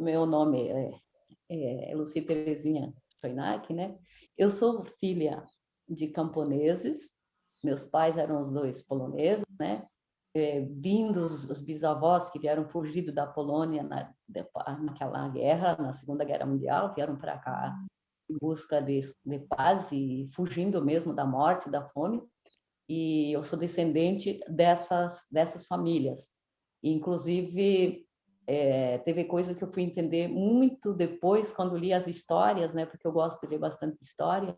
Meu nome é, é Luci Terezinha Feinac, né? Eu sou filha de camponeses, meus pais eram os dois poloneses, né? É, vindos os bisavós que vieram fugido da Polônia na, naquela guerra, na Segunda Guerra Mundial, vieram para cá em busca de, de paz e fugindo mesmo da morte, da fome. E eu sou descendente dessas, dessas famílias. Inclusive, é, teve coisa que eu fui entender muito depois, quando li as histórias, né? Porque eu gosto de ler bastante história.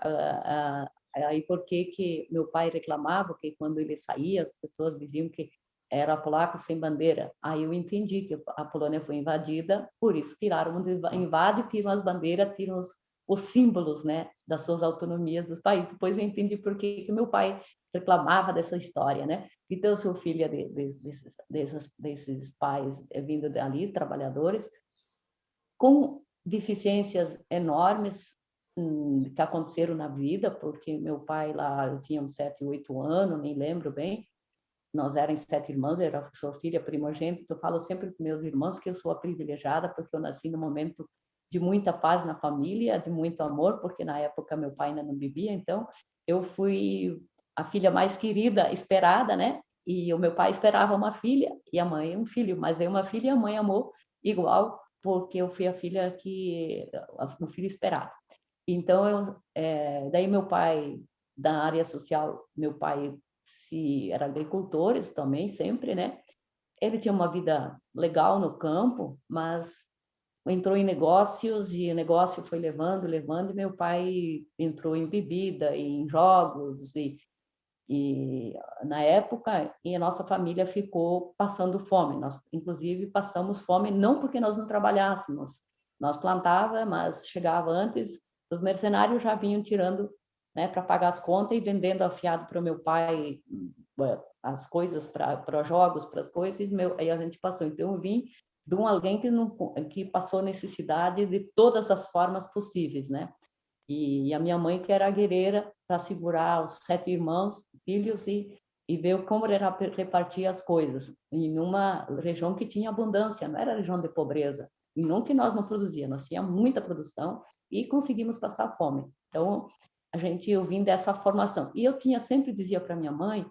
Ah, ah, aí, por que que meu pai reclamava que quando ele saía, as pessoas diziam que era polaco sem bandeira. Aí eu entendi que a Polônia foi invadida, por isso tiraram, invade, tiram as bandeiras, tiram os, os símbolos né, das suas autonomias dos países. Depois eu entendi por que, que meu pai reclamava dessa história. Né? Então, eu sou filha de, de, desses, desses, pais é, vindo dali, trabalhadores, com deficiências enormes hum, que aconteceram na vida, porque meu pai lá, eu tinha uns sete, oito anos, nem lembro bem, nós éramos sete irmãos, eu era, sou filha primogênita, eu falo sempre com meus irmãos que eu sou a privilegiada, porque eu nasci no momento de muita paz na família, de muito amor, porque na época meu pai ainda não bebia, então eu fui a filha mais querida, esperada, né? E o meu pai esperava uma filha e a mãe um filho, mas veio uma filha e a mãe amou igual, porque eu fui a filha que o filho esperado. Então, eu, é, daí meu pai da área social, meu pai se era agricultores também sempre, né? Ele tinha uma vida legal no campo, mas entrou em negócios e o negócio foi levando, levando, e meu pai entrou em bebida, em jogos, e, e na época, e a nossa família ficou passando fome, nós inclusive passamos fome não porque nós não trabalhássemos, nós plantava, mas chegava antes, os mercenários já vinham tirando né, para pagar as contas e vendendo afiado para o meu pai as coisas para jogos, para as coisas, e meu, aí a gente passou. Então, eu vim de um alguém que, não, que passou necessidade de todas as formas possíveis, né? E, e a minha mãe que era guerreira para segurar os sete irmãos, filhos e, e ver como era repartir as coisas em uma região que tinha abundância, não era região de pobreza, e não que nós não produzíamos, nós tínhamos muita produção e conseguimos passar fome. Então, a gente, eu vim dessa formação. E eu tinha, sempre dizia para minha mãe,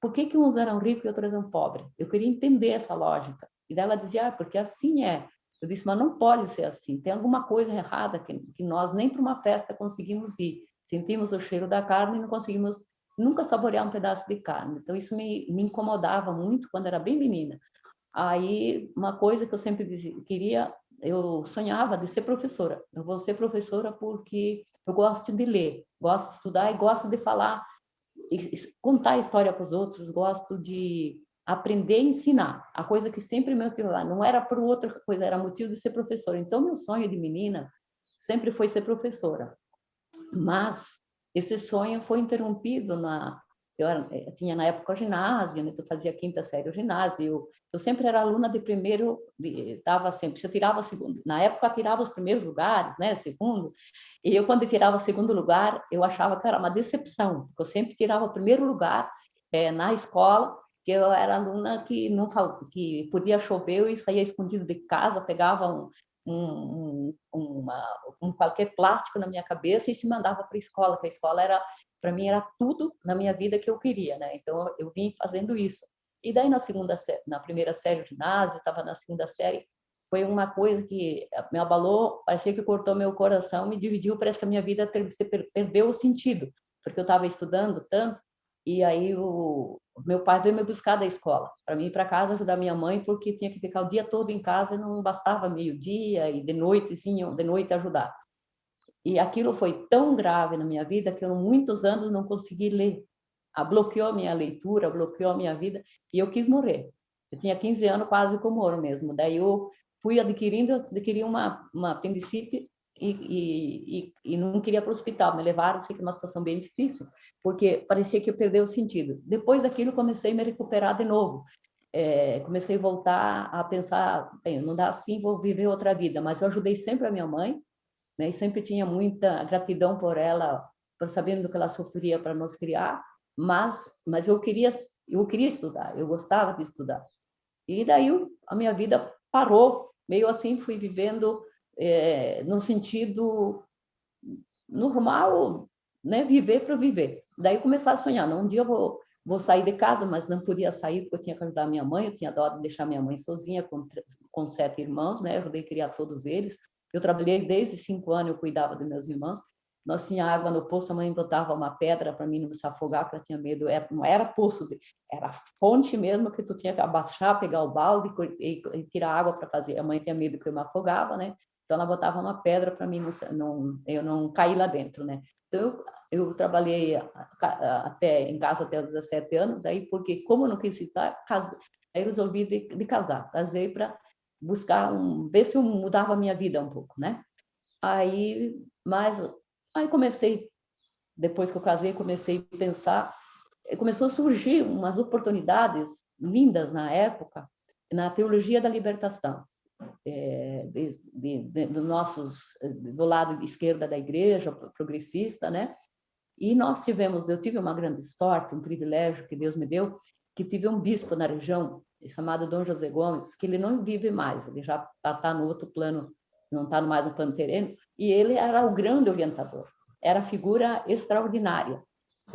por que que uns eram ricos e outros eram pobres? Eu queria entender essa lógica. E ela dizia, ah, porque assim é. Eu disse, mas não pode ser assim, tem alguma coisa errada que, que nós nem para uma festa conseguimos ir. Sentimos o cheiro da carne e não conseguimos nunca saborear um pedaço de carne. Então, isso me, me incomodava muito quando era bem menina. Aí, uma coisa que eu sempre queria, eu sonhava de ser professora. Eu vou ser professora porque eu gosto de ler, gosto de estudar e gosto de falar, contar a história para os outros, gosto de aprender e ensinar, a coisa que sempre me motivava, não era por outra coisa, era motivo de ser professora. Então, meu sonho de menina sempre foi ser professora. Mas esse sonho foi interrompido na... Eu, era, eu tinha na época ginásio, né? eu fazia quinta série o ginásio, eu, eu sempre era aluna de primeiro, estava sempre, se eu tirava segundo, na época eu tirava os primeiros lugares, né, segundo, e eu quando eu tirava o segundo lugar, eu achava que era uma decepção, porque eu sempre tirava o primeiro lugar é, na escola, que eu era aluna que não fal... que podia chover e saía escondido de casa, pegava um, um, uma, um qualquer plástico na minha cabeça e se mandava para a escola, que a escola era para mim era tudo na minha vida que eu queria, né? Então eu vim fazendo isso. E daí na segunda na primeira série do ginásio, estava na segunda série, foi uma coisa que me abalou, parecia que cortou meu coração, me dividiu, parece que a minha vida perdeu o sentido, porque eu estava estudando tanto e aí o meu pai veio me buscar da escola, para mim ir para casa ajudar minha mãe, porque tinha que ficar o dia todo em casa e não bastava meio-dia e de noite, sim, de noite ajudar. E aquilo foi tão grave na minha vida que eu, muitos anos, não consegui ler. A bloqueou a minha leitura, bloqueou a minha vida, e eu quis morrer. Eu tinha 15 anos, quase como ouro mesmo. Daí eu fui adquirindo, adquiri uma, uma apendicite e, e, e, não queria para o hospital, me levaram, sei que uma situação bem difícil, porque parecia que eu perdi o sentido. Depois daquilo, comecei a me recuperar de novo. É, comecei a voltar a pensar, bem, não dá assim, vou viver outra vida, mas eu ajudei sempre a minha mãe, né, e sempre tinha muita gratidão por ela, por sabendo do que ela sofria para nos criar, mas, mas eu, queria, eu queria estudar, eu gostava de estudar. E daí a minha vida parou meio assim fui vivendo é, no sentido normal, né? Viver para viver. Daí começar a sonhar, não, um dia eu vou, vou sair de casa, mas não podia sair porque eu tinha que ajudar minha mãe, eu tinha dó de deixar minha mãe sozinha com, com sete irmãos, né? Eu ajudei a criar todos eles. Eu trabalhei desde cinco anos, eu cuidava dos meus irmãos. Nós tinha água no poço, a mãe botava uma pedra para mim não se afogar, porque eu tinha medo. Era, não era poço, era fonte mesmo que tu tinha que abaixar, pegar o balde e, e tirar água para fazer. A mãe tinha medo que eu me afogava, né? Então ela botava uma pedra para mim não, não, eu não cair lá dentro, né? Então eu, eu trabalhei até em casa até os 17 anos, daí porque como eu não quis case, aí resolvi de, de casar. Casei para buscar um, ver se eu mudava a minha vida um pouco, né? Aí, mas Aí comecei, depois que eu casei, comecei a pensar, começou a surgir umas oportunidades lindas na época, na teologia da libertação, é, de, de, de, do nossos, do lado esquerda da igreja, progressista, né? E nós tivemos, eu tive uma grande sorte, um privilégio que Deus me deu, que tive um bispo na região, chamado Dom José Gomes, que ele não vive mais, ele já está no outro plano, não está mais no plano terreno, e ele era o grande orientador, era figura extraordinária,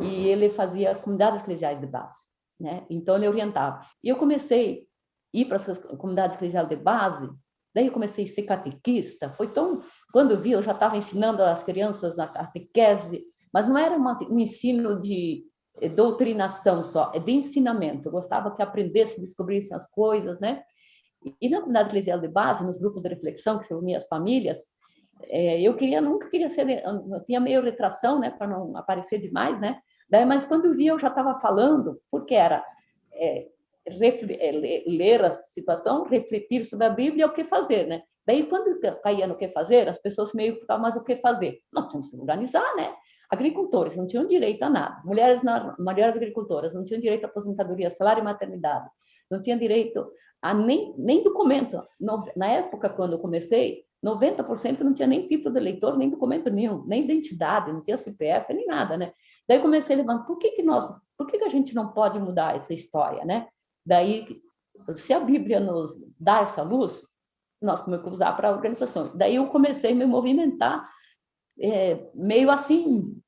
e ele fazia as comunidades eclesiais de base, né? então ele orientava. E eu comecei a ir para essas comunidades eclesiais de base, daí eu comecei a ser catequista, foi tão... Quando eu vi, eu já estava ensinando as crianças na catequese, mas não era uma, um ensino de doutrinação só, é de ensinamento. Eu gostava que aprendesse, descobrissem as coisas, né? E na comunidade eclesial de base, nos grupos de reflexão que se uniam as famílias, é, eu queria, nunca queria ser, eu tinha meio retração, né, para não aparecer demais, né? Daí, mas quando eu vi, eu já estava falando, porque era é ler a situação, refletir sobre a Bíblia e o que fazer, né? Daí, quando caía no que fazer, as pessoas meio ficavam, mas o que fazer? Nós temos que organizar, né? Agricultores não tinham direito a nada. Mulheres, na, mulheres agricultoras não tinham direito à aposentadoria, salário e maternidade. Não tinham direito a nem, nem documento. Na época, quando eu comecei, 90% não tinha nem título de eleitor, nem documento nenhum, nem identidade, não tinha CPF, nem nada, né? Daí comecei a levantar, por que que nós, por que que a gente não pode mudar essa história, né? Daí, se a Bíblia nos dá essa luz, nós temos que usar para a organização. Daí eu comecei a me movimentar, é, meio assim,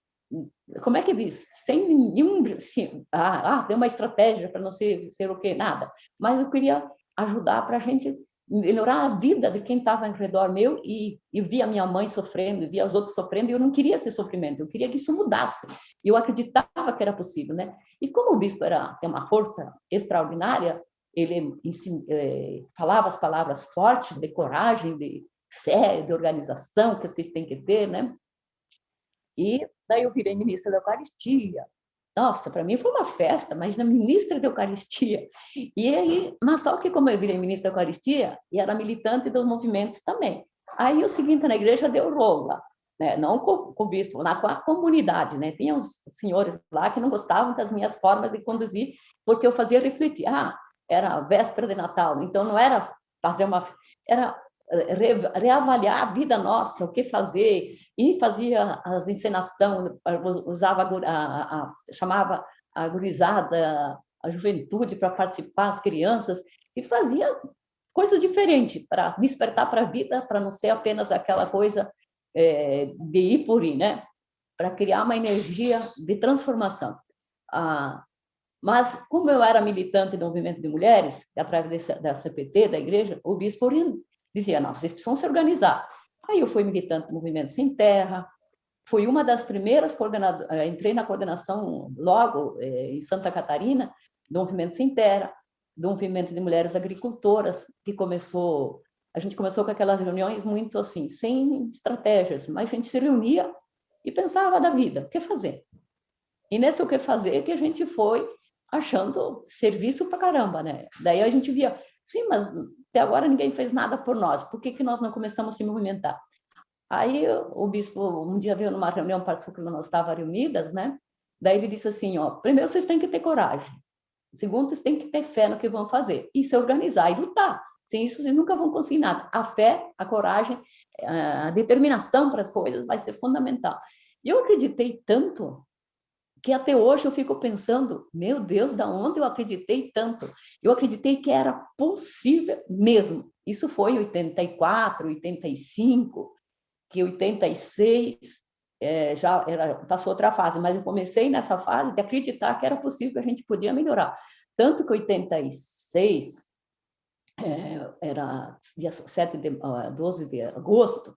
como é que diz? Sem nenhum, assim, ah, ah, tem uma estratégia para não ser, ser o quê? Nada. Mas eu queria ajudar para a gente melhorar a vida de quem estava ao redor meu e, e via minha mãe sofrendo, via os outros sofrendo, e eu não queria esse sofrimento, eu queria que isso mudasse. Eu acreditava que era possível, né? E como o bispo era, tem uma força extraordinária, ele ensina, é, falava as palavras fortes de coragem, de fé, de organização que vocês têm que ter, né? E daí eu virei ministra da Eucaristia, nossa, para mim foi uma festa, mas na ministra da Eucaristia. E aí, mas só que como eu virei ministra da Eucaristia, e era militante dos movimentos também. Aí o seguinte, na igreja deu rola, né? não com, com o bispo, na com a comunidade, né? Tinha uns senhores lá que não gostavam das minhas formas de conduzir, porque eu fazia refletir. Ah, era véspera de Natal, então não era fazer uma... Era reavaliar a vida nossa, o que fazer, e fazia as encenação, usava a, a, chamava a gurizada, a juventude para participar, as crianças, e fazia coisas diferentes para despertar para a vida, para não ser apenas aquela coisa é, de ir por ir, né? Para criar uma energia de transformação. Ah, mas, como eu era militante do movimento de mulheres, através da CPT, da igreja, o bispo dizia, não, vocês precisam se organizar. Aí eu fui militante do Movimento Sem Terra, fui uma das primeiras coordenadoras, eh, entrei na coordenação logo eh, em Santa Catarina, do Movimento Sem Terra, do Movimento de Mulheres Agricultoras, que começou, a gente começou com aquelas reuniões muito assim, sem estratégias, mas a gente se reunia e pensava da vida, o que fazer? E nesse o que fazer que a gente foi achando serviço para caramba, né? Daí a gente via, sim, mas até agora ninguém fez nada por nós, por que, que nós não começamos a se movimentar? Aí o bispo um dia veio numa reunião, participou que nós estávamos reunidas, né? Daí ele disse assim, ó, primeiro vocês têm que ter coragem, segundo vocês têm que ter fé no que vão fazer, e se organizar e lutar. Sem isso vocês nunca vão conseguir nada. A fé, a coragem, a determinação para as coisas vai ser fundamental. E eu acreditei tanto que até hoje eu fico pensando, meu Deus, da onde eu acreditei tanto? Eu acreditei que era possível mesmo. Isso foi em 84, 85, que 86 é, já era, passou outra fase, mas eu comecei nessa fase de acreditar que era possível que a gente podia melhorar. Tanto que 86, é, era dia 7 de, 12 de agosto,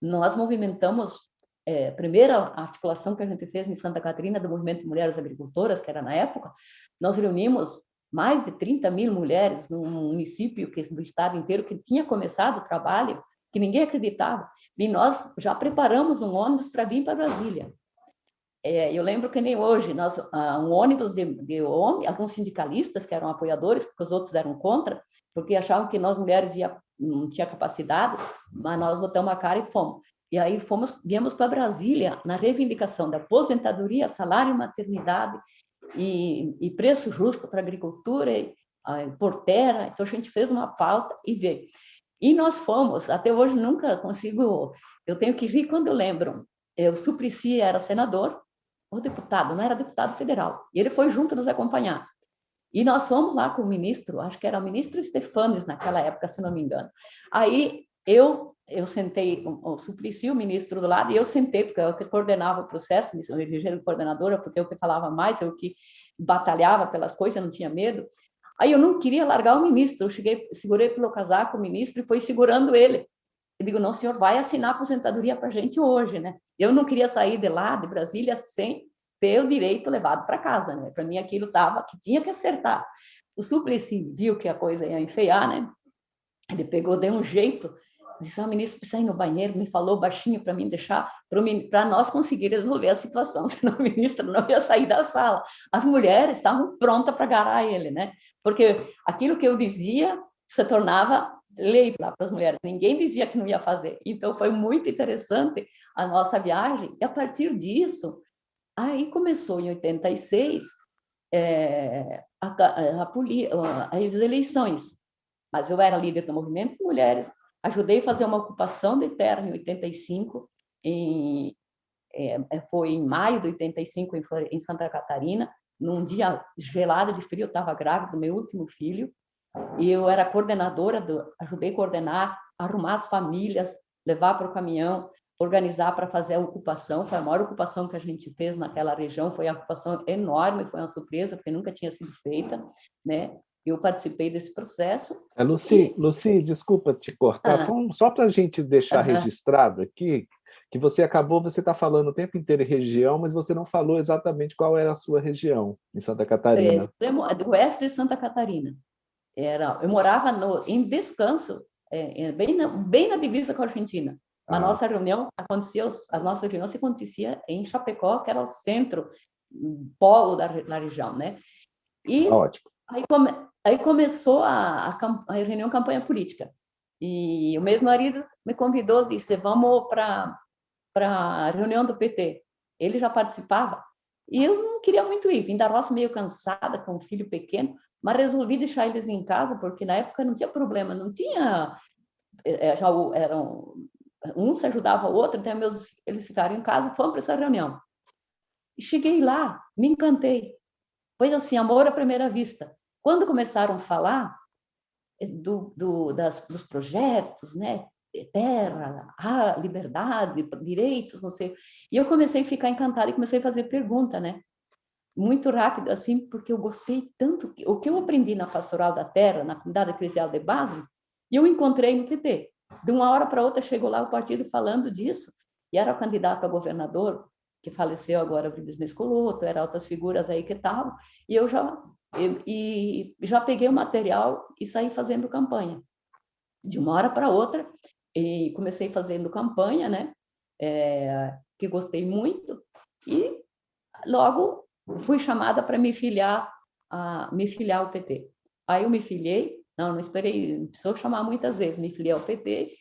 nós movimentamos é, primeira articulação que a gente fez em Santa Catarina do Movimento de Mulheres Agricultoras, que era na época, nós reunimos mais de 30 mil mulheres num município que, do estado inteiro que tinha começado o trabalho, que ninguém acreditava, e nós já preparamos um ônibus para vir para Brasília. É, eu lembro que nem hoje, nós, ah, um ônibus de, de homem, alguns sindicalistas que eram apoiadores, porque os outros eram contra, porque achavam que nós mulheres ia, não tinha capacidade, mas nós botamos a cara e fomos. E aí fomos, viemos para Brasília na reivindicação da aposentadoria, salário maternidade e, e preço justo para agricultura e a portera. Então a gente fez uma pauta e veio. E nós fomos, até hoje nunca consigo, eu tenho que rir quando lembro. O Suplicy era senador, ou deputado, não era deputado federal. E ele foi junto nos acompanhar. E nós fomos lá com o ministro, acho que era o ministro Stefanes naquela época, se não me engano. Aí eu eu sentei, o Suplicy, o ministro do lado, e eu sentei, porque eu que coordenava o processo, me elegi coordenadora, porque eu que falava mais, eu que batalhava pelas coisas, não tinha medo. Aí eu não queria largar o ministro, eu cheguei, segurei pelo casaco o ministro e foi segurando ele. Eu digo, não, senhor, vai assinar a aposentadoria para a gente hoje, né? Eu não queria sair de lá, de Brasília, sem ter o direito levado para casa, né? Para mim aquilo estava, que tinha que acertar. O Suplicy viu que a coisa ia enfeiar, né? Ele pegou, deu um jeito, disse, ah, ministro, precisa ir no banheiro, me falou baixinho para mim deixar, para nós conseguir resolver a situação, senão o ministro não ia sair da sala. As mulheres estavam prontas para agarrar ele, né? Porque aquilo que eu dizia se tornava lei para as mulheres, ninguém dizia que não ia fazer. Então, foi muito interessante a nossa viagem, e a partir disso, aí começou em 86, é, a, a, a, as eleições, mas eu era líder do movimento de mulheres, Ajudei a fazer uma ocupação de terra em 85, em, é, é, foi em maio de 85 em, em Santa Catarina, num dia gelado de frio, eu estava grávida do meu último filho, e eu era coordenadora, do, ajudei a coordenar, arrumar as famílias, levar para o caminhão, organizar para fazer a ocupação, foi a maior ocupação que a gente fez naquela região, foi uma ocupação enorme, foi uma surpresa, porque nunca tinha sido feita, né? Eu participei desse processo. É, Luci, e... Luci, desculpa te cortar, ah. só, só para a gente deixar registrado aqui, que você acabou, você está falando o tempo inteiro em região, mas você não falou exatamente qual era a sua região em Santa Catarina. É, do oeste de Santa Catarina. Era, eu morava no, em Descanso, é, é, bem, na, bem na divisa com a Argentina. A ah. nossa reunião acontecia, a nossa reunião se acontecia em Chapecó, que era o centro, polo da, da região, né? E Ótimo. Aí, come, aí começou a, a, a reunião campanha política. E o mesmo marido me convidou, disse, vamos para a reunião do PT. Ele já participava. E eu não queria muito ir, vim da roça meio cansada, com um filho pequeno, mas resolvi deixar eles em casa, porque na época não tinha problema, não tinha... Eh, eh, já eram, um se ajudava o outro, então meus, eles ficaram em casa, fomos para essa reunião. E cheguei lá, me encantei. Foi assim, amor à primeira vista. Quando começaram a falar eh, do, do, das, dos projetos, né? terra, a liberdade, direitos, não sei. E eu comecei a ficar encantada e comecei a fazer pergunta, né? Muito rápido, assim, porque eu gostei tanto. O que eu aprendi na Pastoral da Terra, na Comunidade Eclesial de Base, eu encontrei no PT. De uma hora para outra chegou lá o partido falando disso, e era o candidato a governador, que faleceu agora, o Vives Mescoloto, eram outras figuras aí que estavam, e eu já e, e já peguei o material e saí fazendo campanha. De uma hora para outra, e comecei fazendo campanha, né? É, que gostei muito, e logo fui chamada para me filiar, a, me filiar ao PT. Aí eu me filiei, não, não esperei, precisou chamar muitas vezes, me filiei ao PT,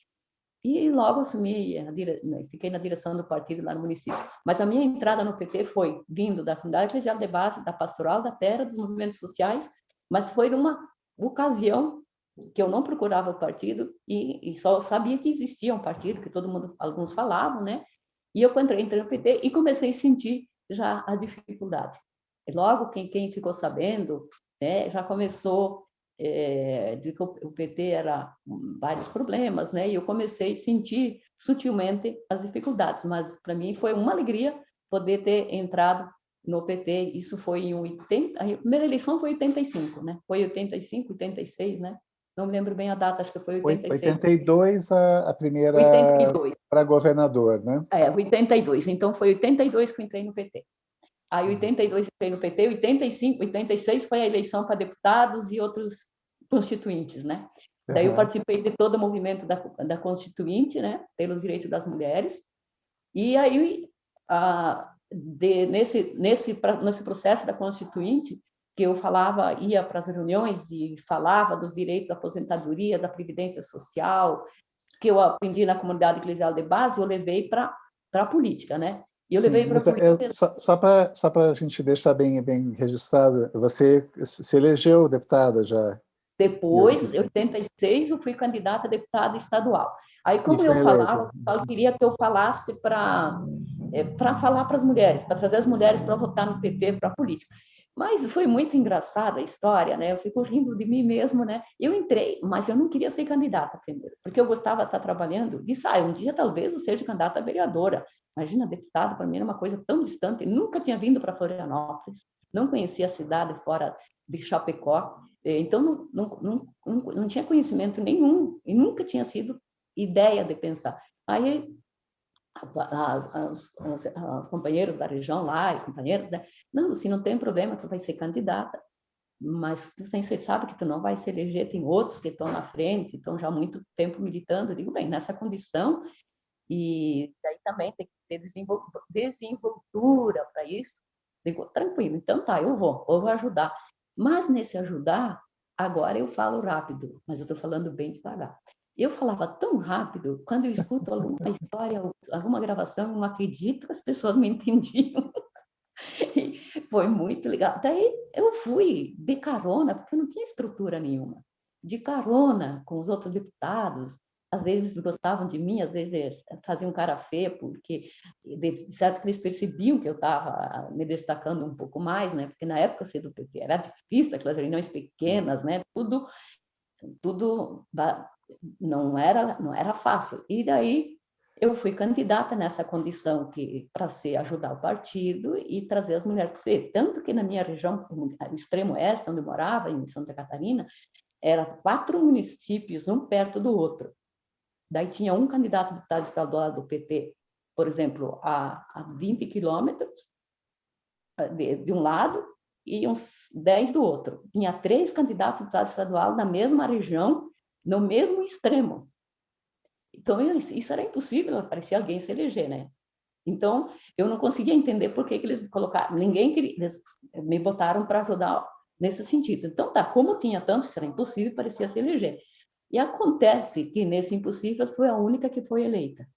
e logo assumi. Né, fiquei na direção do partido lá no município. Mas a minha entrada no PT foi vindo da comunidade eclesial de base, da pastoral da terra, dos movimentos sociais, mas foi numa ocasião que eu não procurava o partido e, e, só sabia que existia um partido, que todo mundo, alguns falavam, né? E eu entrei, entrei no PT e comecei a sentir já a dificuldade. Logo, quem, quem ficou sabendo, né, já começou é, de que o PT era vários problemas, né? E eu comecei a sentir sutilmente as dificuldades, mas para mim foi uma alegria poder ter entrado no PT. Isso foi em 80, a primeira eleição foi 85, né? Foi 85, 86, né? Não me lembro bem a data, acho que foi 86. 82 a, a primeira para governador, né? É, 82. Então foi 82 que eu entrei no PT. Aí 82 uhum. entrei no PT, 85, 86 foi a eleição para deputados e outros constituintes, né? Uhum. Daí eu participei de todo o movimento da, da Constituinte, né? Pelos direitos das mulheres. E aí, a, de, nesse, nesse, nesse processo da Constituinte, que eu falava, ia para as reuniões e falava dos direitos da aposentadoria, da previdência social, que eu aprendi na comunidade eclesial de base, eu levei para a política, né? E eu Sim, levei para a é, Só, só para só a gente deixar bem, bem registrado, você se elegeu deputada já? Depois, em 86, eu fui candidata a deputada estadual. Aí, como eu falava, eu queria que eu falasse para é, para falar para as mulheres, para trazer as mulheres para votar no PT, para a política. Mas foi muito engraçada a história, né? Eu fico rindo de mim mesmo, né? Eu entrei, mas eu não queria ser candidata primeiro, porque eu gostava de estar trabalhando. Disse, ah, um dia talvez eu seja candidata a vereadora. Imagina, deputado, para mim era uma coisa tão distante. Eu nunca tinha vindo para Florianópolis, não conhecia a cidade fora de Chapecó. Eh, então, não, não, não, não tinha conhecimento nenhum e nunca tinha sido ideia de pensar. Aí os companheiros da região lá, e companheiros, né? não, se não tem problema, tu vai ser candidata, mas tu você sabe que tu não vai se eleger, tem outros que estão na frente, estão já há muito tempo militando, eu digo, bem, nessa condição, e daí também tem que ter desenvoltura para isso, digo, tranquilo, então tá, eu vou, eu vou ajudar, mas nesse ajudar, agora eu falo rápido, mas eu estou falando bem devagar. Eu falava tão rápido, quando eu escuto alguma história, alguma gravação, eu não acredito que as pessoas me entendiam. foi muito legal. Daí eu fui de carona, porque eu não tinha estrutura nenhuma. De carona com os outros deputados, às vezes gostavam de mim, às vezes faziam cara feia, porque de certo que eles percebiam que eu estava me destacando um pouco mais, né? Porque na época ser do PT era difícil, aquelas reuniões pequenas, né? Tudo tudo não era não era fácil. E daí eu fui candidata nessa condição que para ser ajudar o partido e trazer as mulheres para o tanto que na minha região, no extremo oeste, onde eu morava, em Santa Catarina, era quatro municípios, um perto do outro. Daí tinha um candidato deputado estadual do PT, por exemplo, a, a 20 quilômetros eh, de, de um lado e uns 10 do outro. Tinha três candidatos deputado estadual na mesma região no mesmo extremo. Então, isso era impossível, parecia alguém se eleger, né? Então, eu não conseguia entender por que, que eles me colocaram, ninguém queria, eles me botaram para ajudar nesse sentido. Então, tá, como tinha tanto, isso era impossível, parecia se eleger. E acontece que nesse impossível foi a única que foi eleita.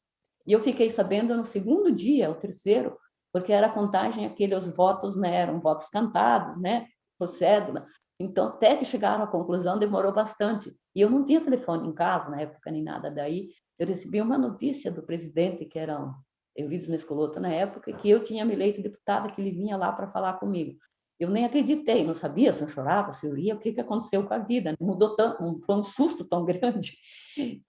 E eu fiquei sabendo no segundo dia, o terceiro, porque era a contagem, aqueles votos, né, eram votos cantados, né, por cédula, então, até que chegaram à conclusão, demorou bastante. E eu não tinha telefone em casa na época, nem nada. Daí, eu recebi uma notícia do presidente, que era Eurides Mescoloto na época, que eu tinha me eleito deputada, que ele vinha lá para falar comigo. Eu nem acreditei, não sabia se eu chorava, se eu ria, o que, que aconteceu com a vida. Mudou tanto, foi um susto tão grande,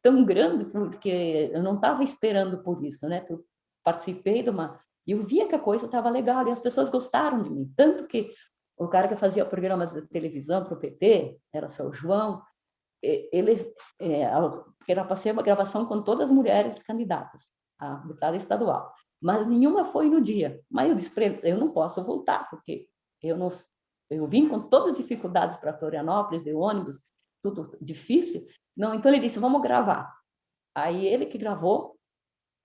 tão grande, porque eu não estava esperando por isso, né? Eu participei de uma... E eu via que a coisa estava legal, e as pessoas gostaram de mim. Tanto que o cara que fazia o programa de televisão para o PT, era seu João, ele, é, era para ser uma gravação com todas as mulheres candidatas a deputada estadual, mas nenhuma foi no dia. Mas eu disse eu não posso voltar, porque eu não eu vim com todas as dificuldades para Florianópolis, de ônibus, tudo difícil. Não, então ele disse, vamos gravar. Aí ele que gravou,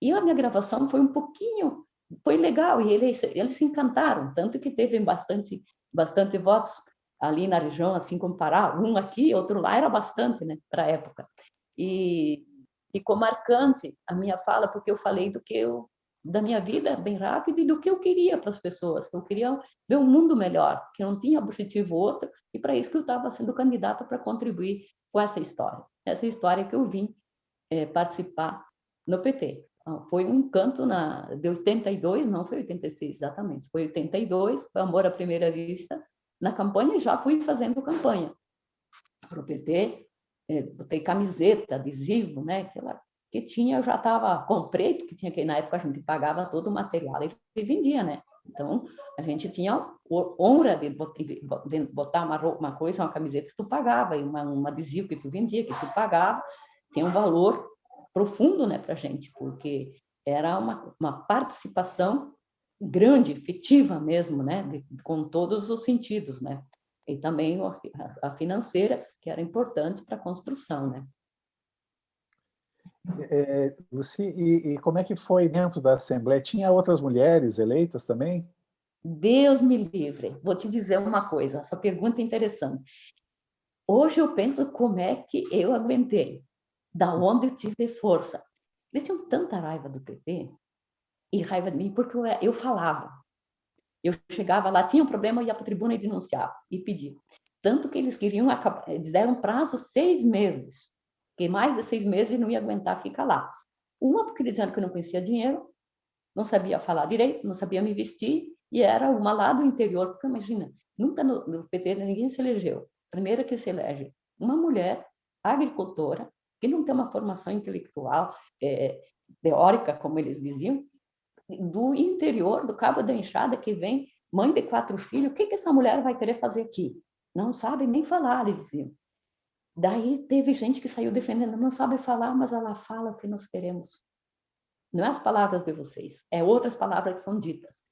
e a minha gravação foi um pouquinho, foi legal, e eles, eles se encantaram, tanto que teve bastante bastante votos ali na região, assim como Pará, um aqui, outro lá, era bastante, né, para a época. E ficou marcante a minha fala, porque eu falei do que eu, da minha vida bem rápido e do que eu queria para as pessoas, que eu queria ver um mundo melhor, que não tinha objetivo outro, e para isso que eu estava sendo candidata para contribuir com essa história, essa história que eu vim é, participar no PT. ah, foi um canto na, de 82, não foi 86 exatamente, foi 82, foi Amor à Primeira Vista, na campanha já fui fazendo campanha. Para o PT, é, botei camiseta, adesivo, né, aquela que tinha, eu já estava, comprei, porque tinha que, na época a gente pagava todo o material e vendia, né, então a gente tinha honra de botar uma, uma coisa, uma camiseta que tu pagava, e uma, um adesivo que tu vendia, que tu pagava, tem um valor profundo né, para a gente, porque era uma, uma participação grande, efetiva mesmo, né, com todos os sentidos, né, e também a, financeira, que era importante para a construção, né. É, Luci, e, e, como é que foi dentro da Assembleia? Tinha outras mulheres eleitas também? Deus me livre. Vou te dizer uma coisa, essa pergunta é interessante. Hoje eu penso como é que eu aguentei, da onde eu tive força. Eles tinham tanta raiva do PT e raiva de mim, porque eu, eu falava. Eu chegava lá, tinha um problema, eu ia para a tribuna e denunciava, e pedia. Tanto que eles queriam, eles deram prazo seis meses, que mais de seis meses não ia aguentar ficar lá. Uma porque eles diziam que eu não conhecia dinheiro, não sabia falar direito, não sabia me vestir, e era uma lá do interior, porque imagina, nunca no, no PT ninguém se elegeu. Primeira que se elege uma mulher agricultora, que não tem uma formação intelectual, é, teórica, como eles diziam, do interior, do Cabo da Enxada, que vem, mãe de quatro filhos, o que, que essa mulher vai querer fazer aqui? Não sabe nem falar, eles diziam. Daí teve gente que saiu defendendo, não sabe falar, mas ela fala o que nós queremos. Não é as palavras de vocês, é outras palavras que são ditas.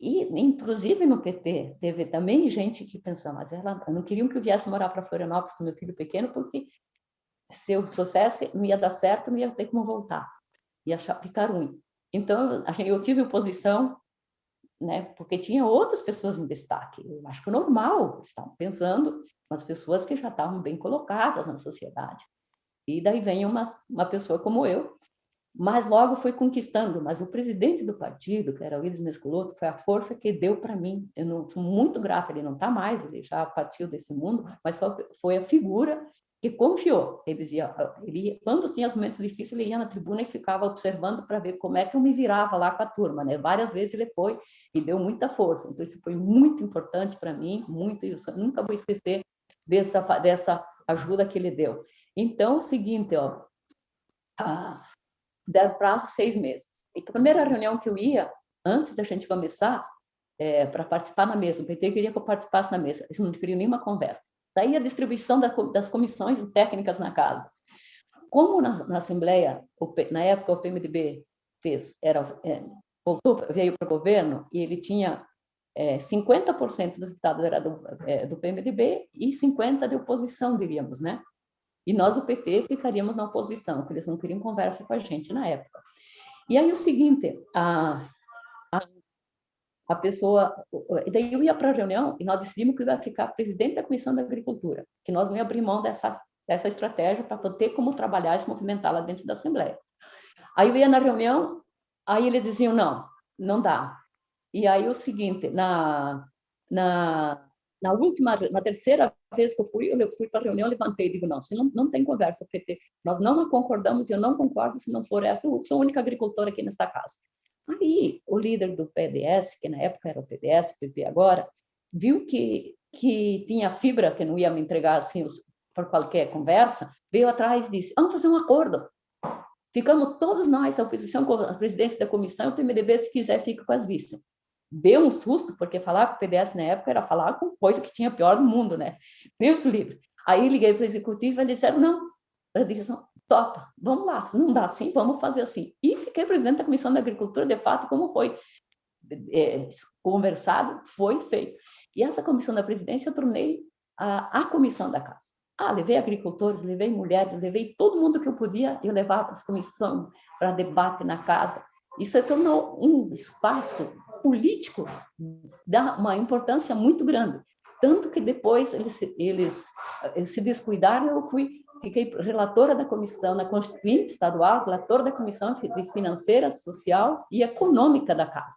E, inclusive, no PT, teve também gente que pensava, mas ela não queriam que eu viesse morar para Florianópolis com meu filho pequeno, porque se eu trouxesse, não ia dar certo, não ia ter como voltar. Ia ficar ruim. Então, eu tive oposição, né, porque tinha outras pessoas em destaque. Eu acho que é normal, estavam pensando umas pessoas que já estavam bem colocadas na sociedade. E daí vem uma, uma pessoa como eu, mas logo foi conquistando. Mas o presidente do partido, que era o Iris Mesculoto, foi a força que deu para mim. Eu não, sou muito grata, ele não está mais, ele já partiu desse mundo, mas foi a figura que confiou. Ele dizia, ele quando tinha os momentos difíceis, ele ia na tribuna e ficava observando para ver como é que eu me virava lá com a turma, né? Várias vezes ele foi e deu muita força. Então isso foi muito importante para mim, muito, eu nunca vou esquecer dessa dessa ajuda que ele deu. Então, o seguinte, ó, ah, deram prazo seis meses. E a primeira reunião que eu ia, antes da gente começar, é, para participar na mesa, o PT queria que eu participasse na mesa, eles não queriam nenhuma conversa. Daí a distribuição da, das comissões técnicas na casa. Como na, na Assembleia, na época o PMDB fez, era, é, voltou, veio para o governo e ele tinha é, 50% dos deputados era do, é, do PMDB e 50% de oposição, diríamos, né? E nós do PT ficaríamos na oposição, porque eles não queriam conversa com a gente na época. E aí o seguinte, a, a pessoa... Daí eu ia para a reunião e nós decidimos que ia ficar presidente da Comissão da Agricultura, que nós não ia abrir mão dessa, dessa estratégia para ter como trabalhar e se movimentar lá dentro da Assembleia. Aí eu ia na reunião, aí eles diziam, não, não dá. E aí o seguinte, na, na, na última, na terceira vez que eu fui, eu fui para a reunião, levantei e digo, não, se não, não tem conversa, PT, nós não concordamos e eu não concordo se não for essa, eu sou a única agricultora aqui nessa casa. Aí, o líder do PDS, que na época era o PDS, PP agora, viu que, que tinha fibra, que não ia me entregar assim por qualquer conversa, veio atrás e disse, vamos fazer um acordo. Ficamos todos nós, a oposição, a presidência da comissão, o PMDB, se quiser, fica com as vice. Deu um susto, porque falar com o PDS na época era falar com coisa que tinha pior do mundo, né? Deus livre. Aí liguei para o executivo e eles disseram, não, a direção, topa, vamos lá, não dá assim, vamos fazer assim. E fiquei presidente da Comissão da Agricultura, de fato, como foi é, conversado, foi feito. E essa comissão da presidência eu tornei a, a comissão da casa. Ah, levei agricultores, levei mulheres, levei todo mundo que eu podia, eu levava para as comissões para debate na casa. Isso tornou um espaço político de uma importância muito grande. Tanto que depois eles, eles, eles se descuidaram, eu fui fiquei relatora da comissão na Constituinte Estadual, relatora da Comissão Financeira, Social e Econômica da Casa.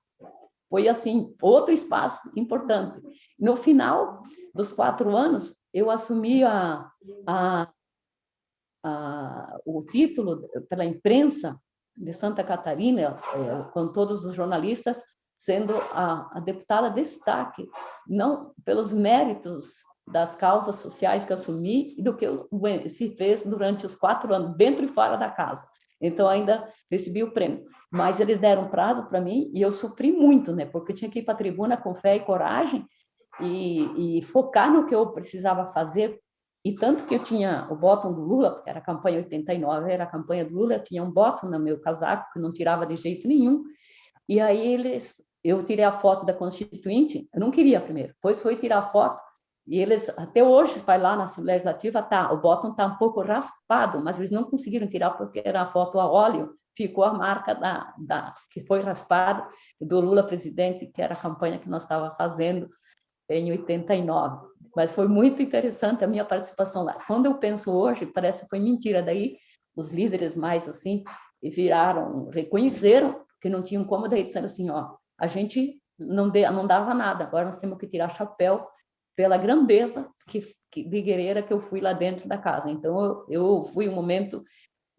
Foi, assim, outro espaço importante. No final dos quatro anos, eu assumi a, a, a, o título pela imprensa de Santa Catarina, é, com todos os jornalistas, sendo a, a deputada destaque, não pelos méritos das causas sociais que assumi e do que se fez durante os quatro anos, dentro e fora da casa. Então, ainda recebi o prêmio. Mas eles deram prazo para mim e eu sofri muito, né? Porque eu tinha que ir para a tribuna com fé e coragem e, e, focar no que eu precisava fazer. E tanto que eu tinha o botão do Lula, porque era a campanha 89, era a campanha do Lula, eu tinha um botão no meu casaco, que não tirava de jeito nenhum. E aí eles, eu tirei a foto da Constituinte, eu não queria primeiro, depois foi tirar a foto, e eles, até hoje, vai lá na Assembleia Legislativa, tá, o botão está um pouco raspado, mas eles não conseguiram tirar porque era a foto a óleo, ficou a marca da, da que foi raspada do Lula presidente, que era a campanha que nós estava fazendo em 89. Mas foi muito interessante a minha participação lá. Quando eu penso hoje, parece que foi mentira. Daí os líderes mais assim viraram, reconheceram que não tinham como, daí disseram assim, ó, a gente não, de, não dava nada, agora nós temos que tirar chapéu pela grandeza que, que, de guerreira que eu fui lá dentro da casa. Então, eu, eu fui um momento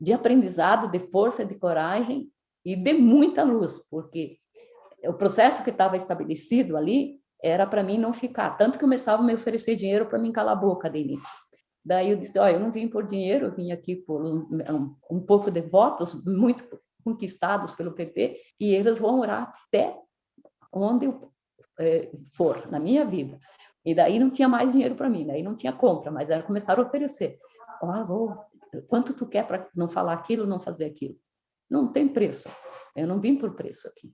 de aprendizado, de força, de coragem e de muita luz, porque o processo que estava estabelecido ali era para mim não ficar. Tanto que começava a me oferecer dinheiro para mim calar a boca de início. Daí eu disse, olha, eu não vim por dinheiro, eu vim aqui por um, um, pouco de votos, muito conquistados pelo PT, e eles vão orar até onde eu é, for, na minha vida. E daí não tinha mais dinheiro para mim, daí não tinha compra, mas era começar a oferecer. Oh, vou, quanto tu quer para não falar aquilo, não fazer aquilo? Não tem preço. Eu não vim por preço aqui.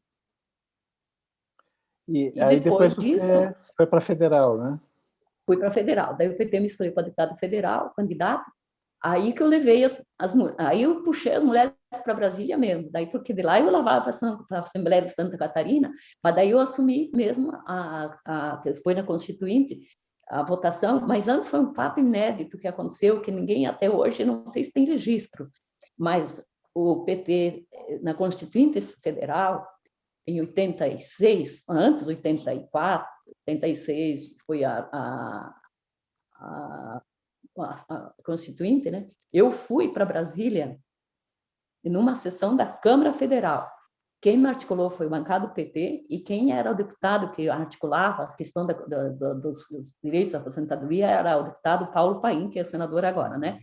E, e aí depois, depois disso, você foi para federal, né? Fui para federal. Daí o PT me escolheu para deputado federal, candidato. Aí que eu levei as, as aí eu puxei as mulheres para Brasília mesmo. Daí porque de lá eu lavava para a Assembleia de Santa Catarina, mas daí eu assumi mesmo a, a foi na Constituinte a votação, mas antes foi um fato inédito que aconteceu que ninguém até hoje não sei se tem registro, mas o PT na Constituinte Federal em 86, antes 84, 86 foi a, a, a, a Constituinte, né? eu fui para Brasília numa sessão da Câmara Federal. Quem me articulou foi o bancado PT e quem era o deputado que articulava a questão da, da, da, dos, dos, direitos à aposentadoria era o deputado Paulo Paim, que é senador agora, né?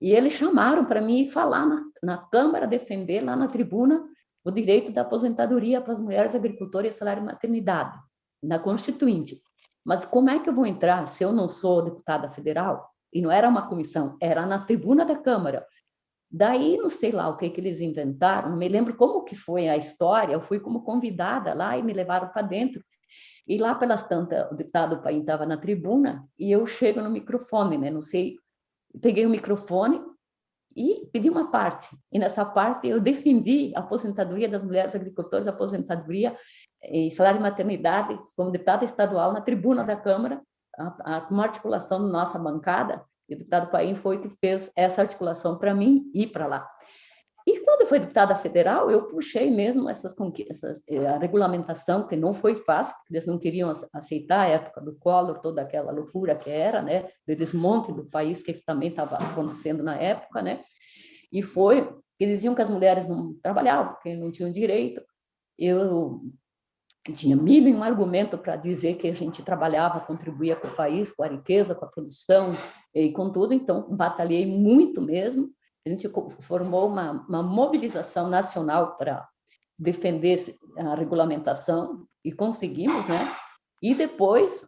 E eles chamaram para mim falar na, na Câmara, defender lá na tribuna o direito da aposentadoria para as mulheres agricultoras e salário maternidade, na Constituinte. Mas como é que eu vou entrar se eu não sou deputada federal? E não era uma comissão, era na tribuna da Câmara. Daí, não sei lá o que, que eles inventaram, não me lembro como que foi a história, eu fui como convidada lá e me levaram para dentro. E lá pelas tantas, o deputado Paim estava na tribuna e eu chego no microfone, né? Não sei, peguei o microfone e pedi uma parte. E nessa parte eu defendi a aposentadoria das mulheres agricultoras, aposentadoria e salário de maternidade, como deputada estadual na tribuna da Câmara, a, a, uma articulação da nossa bancada, e o deputado Paim foi que fez essa articulação para mim ir para lá. E quando foi deputada federal, eu puxei mesmo essas, essas, eh, a regulamentação, que não foi fácil, porque eles não queriam aceitar a época do Collor, toda aquela loucura que era, né, de desmonte do país que também estava acontecendo na época, né, e foi que diziam que as mulheres não trabalhavam, que não tinham direito. Eu tinha mil e um argumento para dizer que a gente trabalhava, contribuía com o país, com a riqueza, com a produção e com tudo, então batalhei muito mesmo, a gente formou uma, uma mobilização nacional para defender a regulamentação e conseguimos, né? E depois,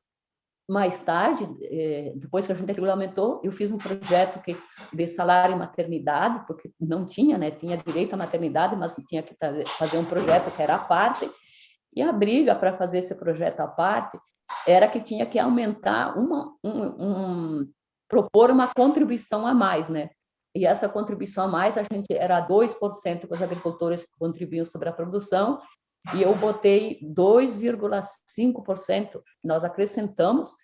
mais tarde, eh, depois que a gente regulamentou, eu fiz um projeto que, de salário e maternidade, porque não tinha, né? Tinha direito à maternidade, mas tinha que fazer um projeto que era a parte. E a briga para fazer esse projeto à parte era que tinha que aumentar uma, um, um propor uma contribuição a mais, né? e essa contribuição a mais, a gente era 2% que os agricultores contribuíam sobre a produção, e eu botei 2,5%, nós acrescentamos,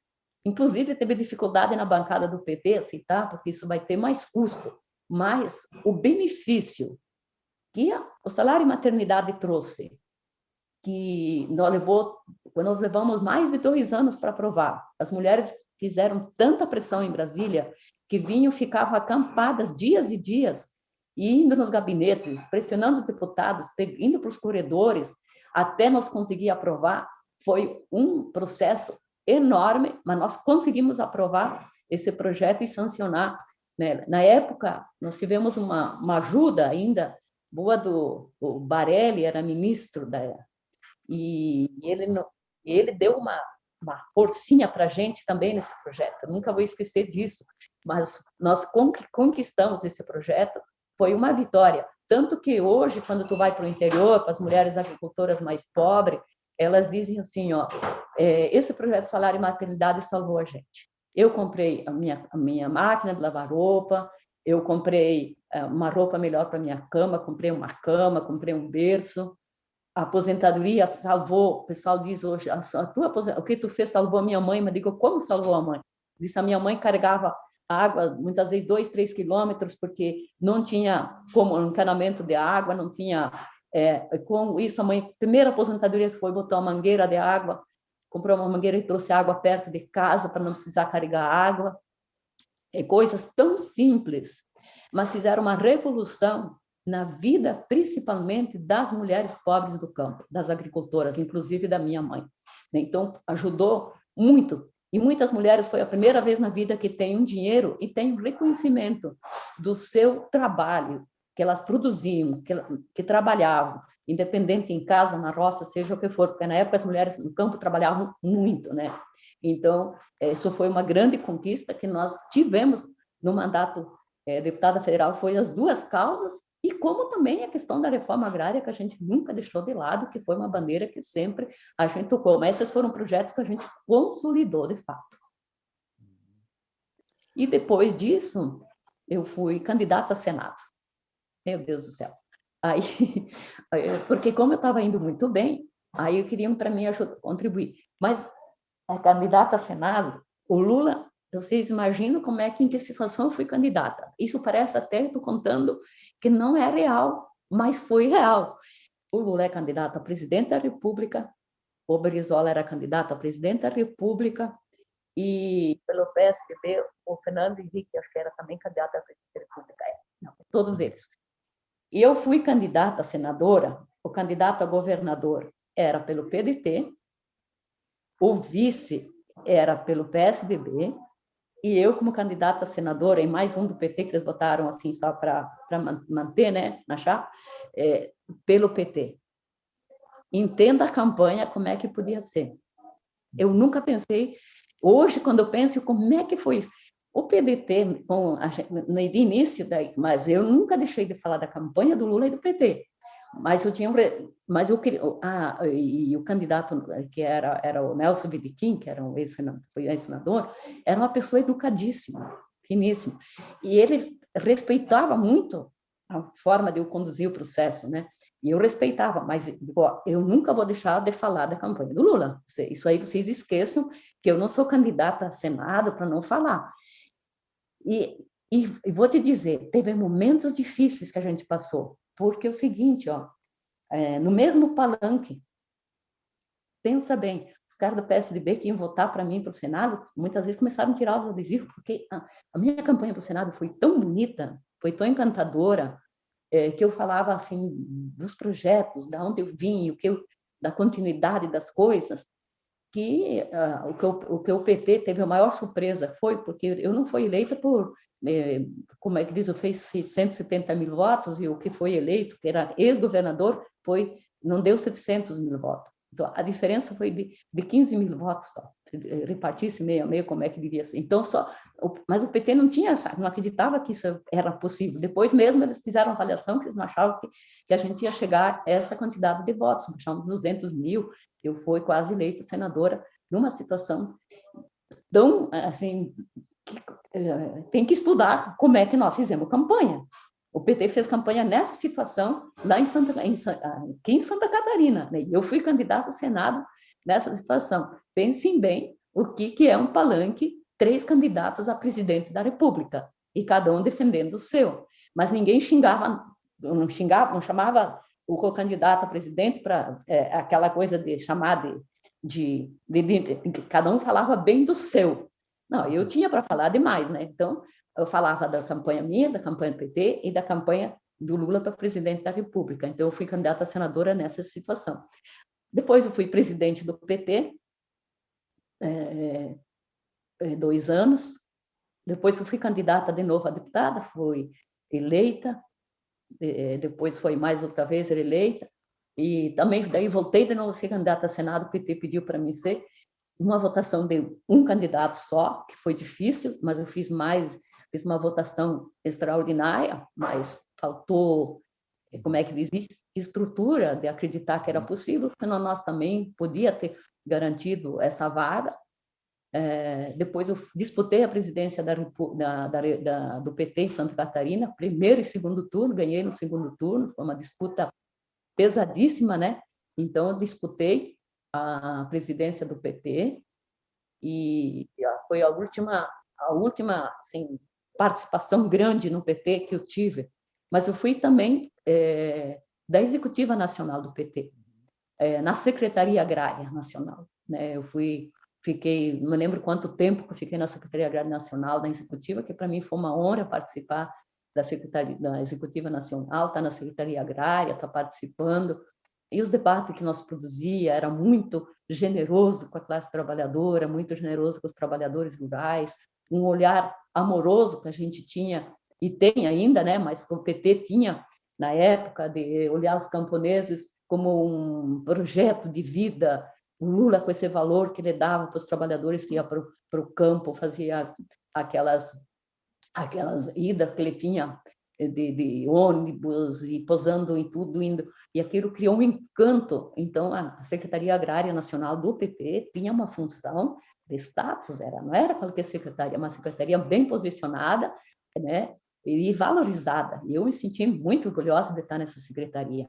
inclusive teve dificuldade na bancada do PT aceitar, porque isso vai ter mais custo, mas o benefício que o salário maternidade trouxe, que nós, levou, nós levamos mais de dois anos para aprovar, as mulheres fizeram tanta pressão em Brasília que vinham, ficavam acampadas dias e dias, indo nos gabinetes, pressionando os deputados, indo para os corredores, até nós conseguir aprovar, foi um processo enorme, mas nós conseguimos aprovar esse projeto e sancionar. Né? Na época, nós tivemos uma, uma ajuda ainda boa do o Barelli, era ministro da e ele ele deu uma, uma forcinha para a gente também nesse projeto. Eu nunca vou esquecer disso. Mas nós conquistamos esse projeto, foi uma vitória. Tanto que hoje, quando tu vai para o interior, para as mulheres agricultoras mais pobres, elas dizem assim, ó, é, esse projeto Salário e Maternidade salvou a gente. Eu comprei a minha, a minha máquina de lavar roupa, eu comprei é, uma roupa melhor para minha cama, comprei uma cama, comprei um berço, a aposentadoria salvou, o pessoal diz hoje, a, a tua o que tu fez salvou a minha mãe, mas digo, como salvou a mãe? Disse, a minha mãe carregava água, muitas vezes dois, três quilômetros, porque não tinha como encanamento de água, não tinha é, com isso, a mãe, primeira aposentadoria que foi, botou uma mangueira de água, comprou uma mangueira e trouxe água perto de casa para não precisar carregar água. É, coisas tão simples, mas fizeram uma revolução na vida, principalmente das mulheres pobres do campo, das agricultoras, inclusive da minha mãe. Então, ajudou muito. E muitas mulheres foi a primeira vez na vida que tem um dinheiro e tem um reconhecimento do seu trabalho, que elas produziam, que, que trabalhavam, independente em casa, na roça, seja o que for, porque na época as mulheres no campo trabalhavam muito, né? Então, isso foi uma grande conquista que nós tivemos no mandato é, deputada federal, foi as duas causas, e como também a questão da reforma agrária, que a gente nunca deixou de lado, que foi uma bandeira que sempre a gente tocou, mas esses foram projetos que a gente consolidou, de fato. E depois disso, eu fui candidata a Senado. Meu Deus do céu. Aí, porque como eu estava indo muito bem, aí queriam para mim ajudar, contribuir. Mas a candidata a Senado, o Lula, vocês imaginam como é que, em que situação eu fui candidata. Isso parece até, estou contando, que não é real, mas foi real. O Lula é candidato a presidente da República, o Brizola era candidato a presidente da República, e pelo PSDB, o Fernando Henrique, acho que era também candidato a presidente da República. É, não, todos eles. E eu fui candidata a senadora, o candidato a governador era pelo PDT, o vice era pelo PSDB, e eu, como candidata a senadora, em mais um do PT, que eles botaram assim só para manter né, na chapa, é, pelo PT. Entenda a campanha, como é que podia ser. Eu nunca pensei, hoje, quando eu penso, como é que foi isso? O PDT, com a, no início, daí, mas eu nunca deixei de falar da campanha do Lula e do PT. Mas eu tinha, mas eu ah, e, o candidato que era era o Nelson Bidiquim, que era um ex-senador, era uma pessoa educadíssima, finíssima, e ele respeitava muito a forma de eu conduzir o processo, né? E eu respeitava, mas ó, eu nunca vou deixar de falar da campanha do Lula. Isso aí vocês esqueçam que eu não sou candidata a Senado para não falar. E, e, e, vou te dizer, teve momentos difíceis que a gente passou, porque é o seguinte, ó, é, no mesmo palanque, pensa bem, os caras do PSDB que iam votar para mim para o Senado, muitas vezes começaram a tirar os adesivos, porque a, a minha campanha para o Senado foi tão bonita, foi tão encantadora, é, que eu falava assim dos projetos, da onde eu vim, o que eu, da continuidade das coisas, que, uh, o, que o, o, que o PT teve a maior surpresa foi porque eu não fui eleita por, eh, como é que diz, fiz 170 mil votos e o que foi eleito, que era ex-governador, foi não deu 700 mil votos. Então, a diferença foi de, de 15 mil votos só. Repartisse meio a meio, como é que devia ser. Então, só... Mas o PT não tinha, não acreditava que isso era possível. Depois mesmo, eles fizeram avaliação que eles não achavam que, que a gente ia chegar a essa quantidade de votos. Achavam 200 mil, eu fui quase eleita senadora numa situação tão, assim, tem que estudar como é que nós fizemos campanha. O PT fez campanha nessa situação lá em Santa, em, aqui em Santa Catarina. Né? Eu fui candidata a Senado nessa situação. Pensem bem o que, que é um palanque, três candidatos a presidente da República, e cada um defendendo o seu. Mas ninguém xingava, não xingava, não chamava o candidato a presidente para é, aquela coisa de chamar de, de, de, de, cada um falava bem do seu. Não, eu tinha para falar demais, né? Então, eu falava da campanha minha, da campanha do PT e da campanha do Lula para presidente da República. Então, eu fui candidata a senadora nessa situação. Depois, eu fui presidente do PT, é, é, dois anos. Depois, eu fui candidata de novo a deputada, fui eleita. É, depois, foi mais outra vez eleita. E também, daí, voltei de novo a ser candidata a Senado, o PT pediu para mim ser uma votação de um candidato só, que foi difícil, mas eu fiz mais, fiz uma votação extraordinária, mas faltou, como é que diz, estrutura de acreditar que era possível, senão nós também podia ter garantido essa vaga. É, depois eu disputei a presidência da, da, da, do PT em Santa Catarina, primeiro e segundo turno, ganhei no segundo turno, foi uma disputa pesadíssima, né? Então, eu disputei, a presidência do PT e foi a última, a última assim, participação grande no PT que eu tive. Mas eu fui também é, da Executiva Nacional do PT, é, na Secretaria Agrária Nacional. Né? Eu fui, fiquei, não me lembro quanto tempo que eu fiquei na Secretaria Agrária Nacional da Executiva, que para mim foi uma honra participar da Secretaria da Executiva Nacional, tá na Secretaria Agrária, tá participando e os debates que nós produzia era muito generoso com a classe trabalhadora, muito generoso com os trabalhadores rurais, um olhar amoroso que a gente tinha e tem ainda, né? Mas que o PT tinha na época de olhar os camponeses como um projeto de vida, o Lula com esse valor que ele dava para os trabalhadores que iam para o campo, fazia aquelas aquelas idas que ele tinha de, de, ônibus e posando em tudo, indo, e aquilo criou um encanto. Então, a Secretaria Agrária Nacional do PT tinha uma função de status, era, não era qualquer secretaria, uma secretaria bem posicionada, né, e valorizada. E eu me senti muito orgulhosa de estar nessa secretaria.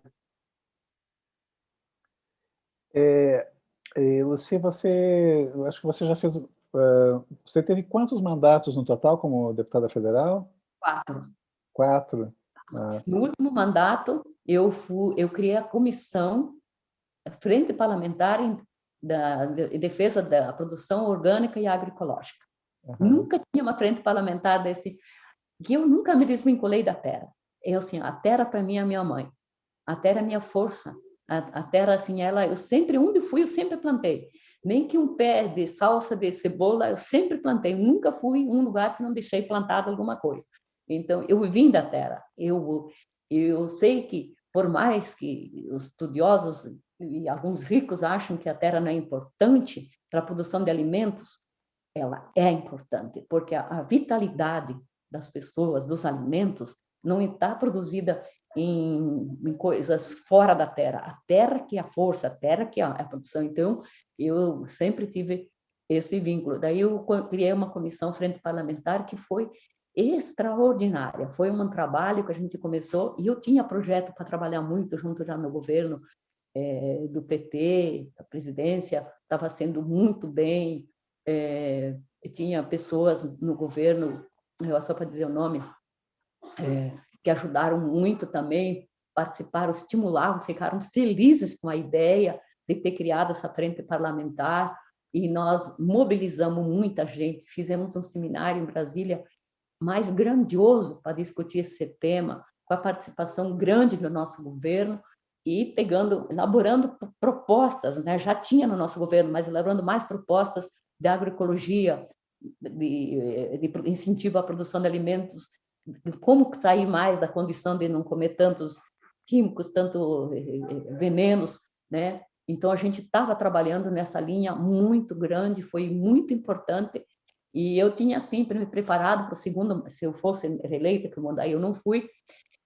É, é Luci, você, eu acho que você já fez, uh, você teve quantos mandatos no total como deputada federal? Quatro. Quatro. Ah. No último mandato, eu, fui, eu criei a comissão Frente Parlamentar em, da, em defesa da produção orgânica e agroecológica. Uhum. Nunca tinha uma frente parlamentar desse... que eu nunca me desvinculei da terra. Eu, assim, a terra para mim é a minha mãe. A terra é a minha força. A, a terra, assim, ela... Eu sempre, onde fui, eu sempre plantei. Nem que um pé de salsa, de cebola, eu sempre plantei. Nunca fui em um lugar que não deixei plantado alguma coisa. Então, eu vim da terra. Eu, eu sei que, por mais que os estudiosos e alguns ricos acham que a terra não é importante para a produção de alimentos, ela é importante, porque a, vitalidade das pessoas, dos alimentos, não está produzida em, em, coisas fora da terra. A terra que é a força, a terra que é a, é produção. Então, eu sempre tive esse vínculo. Daí eu criei uma comissão frente parlamentar que foi extraordinária. Foi um trabalho que a gente começou, e eu tinha projeto para trabalhar muito junto já no governo é, do PT, a presidência estava sendo muito bem, é, tinha pessoas no governo, só para dizer o nome, é, que ajudaram muito também, participaram, estimulavam, ficaram felizes com a ideia de ter criado essa frente parlamentar, e nós mobilizamos muita gente, fizemos um seminário em Brasília mais grandioso para discutir esse tema, com a participação grande do nosso governo e pegando, elaborando propostas, né? já tinha no nosso governo, mas elaborando mais propostas de agroecologia, de, de incentivo à produção de alimentos, de como sair mais da condição de não comer tantos químicos, tanto eh, eh, venenos, né? Então, a gente estava trabalhando nessa linha muito grande, foi muito importante, e eu tinha sempre me preparado para o segundo, se eu fosse reeleita, que daí eu não fui,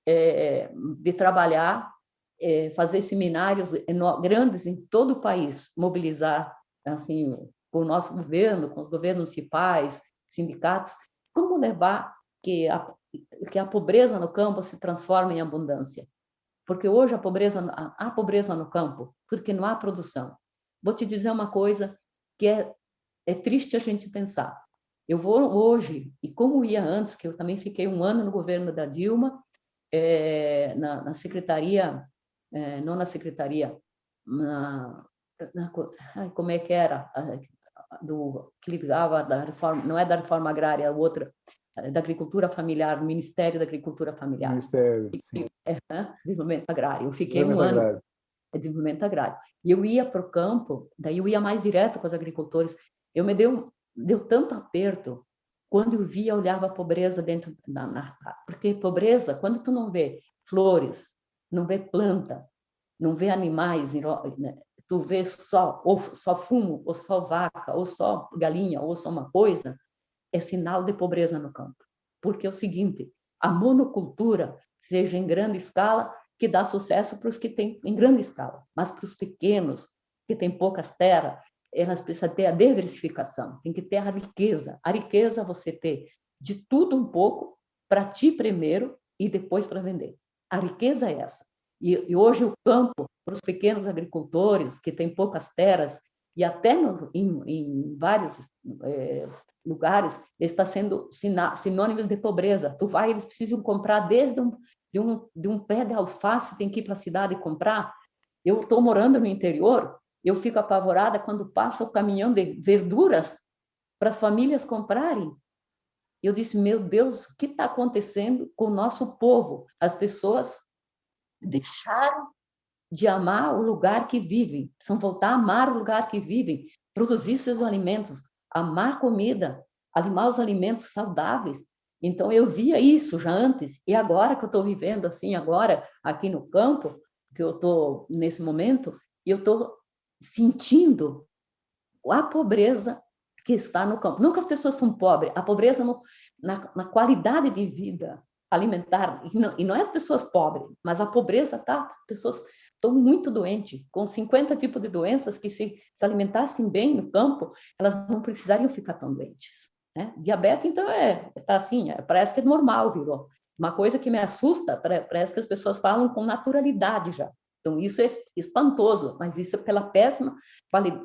é, de trabalhar, é, fazer seminários grandes em todo o país, mobilizar assim com o nosso governo, com os governos municipais, sindicatos, como levar que a, que a pobreza no campo se transforme em abundância. Porque hoje a pobreza, há pobreza no campo, porque não há produção. Vou te dizer uma coisa que é, é triste a gente pensar. Eu vou hoje, e como ia antes, que eu também fiquei um ano no governo da Dilma, é, na, na, secretaria, é, não na secretaria, na, na, como é que era, do, que ligava da reforma, não é da reforma agrária, a outra, da Agricultura Familiar, Ministério da Agricultura Familiar. Ministério, sim. É, desenvolvimento agrário. Eu fiquei um ano agrário. É desenvolvimento agrário. E eu ia para o campo, daí eu ia mais direto com os agricultores. Eu me deu, deu tanto aperto quando eu via, olhava a pobreza dentro da... Na, porque pobreza, quando tu não vê flores, não vê planta, não vê animais, né? tu vê só, ou só fumo, ou só vaca, ou só galinha, ou só uma coisa, é sinal de pobreza no campo. Porque é o seguinte, a monocultura, seja em grande escala, que dá sucesso para os que têm em grande escala, mas para os pequenos, que têm poucas terras, elas precisam ter a diversificação, tem que ter a riqueza. A riqueza você ter de tudo um pouco, para ti primeiro e depois para vender. A riqueza é essa. E, e, hoje o campo, para os pequenos agricultores que têm poucas terras, e até no, em, em, vários é, lugares, está sendo sinônimo de pobreza. Tu vai, eles precisam comprar desde um, de, um, de um pé de alface, tem que ir para a cidade comprar. Eu estou morando no interior, eu fico apavorada quando passa o caminhão de verduras para as famílias comprarem. Eu disse, meu Deus, o que está acontecendo com o nosso povo? As pessoas deixaram de amar o lugar que vivem, precisam voltar a amar o lugar que vivem, produzir seus alimentos, amar comida, alimar os alimentos saudáveis. Então, eu via isso já antes, e agora que eu estou vivendo assim, agora, aqui no campo, que eu estou nesse momento, eu estou sentindo a pobreza que está no campo. Não que as pessoas são pobres, a pobreza no, na, na, qualidade de vida alimentar, e não, e não é as pessoas pobres, mas a pobreza tá, pessoas estão muito doentes, com 50 tipos de doenças que se, se alimentassem bem no campo, elas não precisariam ficar tão doentes. Né? Diabetes, então, é, tá assim, é, parece que é normal, virou. Uma coisa que me assusta, parece que as pessoas falam com naturalidade já. Então, isso é espantoso, mas isso é pela péssima